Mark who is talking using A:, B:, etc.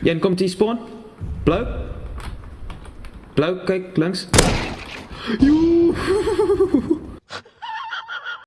A: Jen, komt die spawn? Blauw? Blauw, kijk, langs. Joe.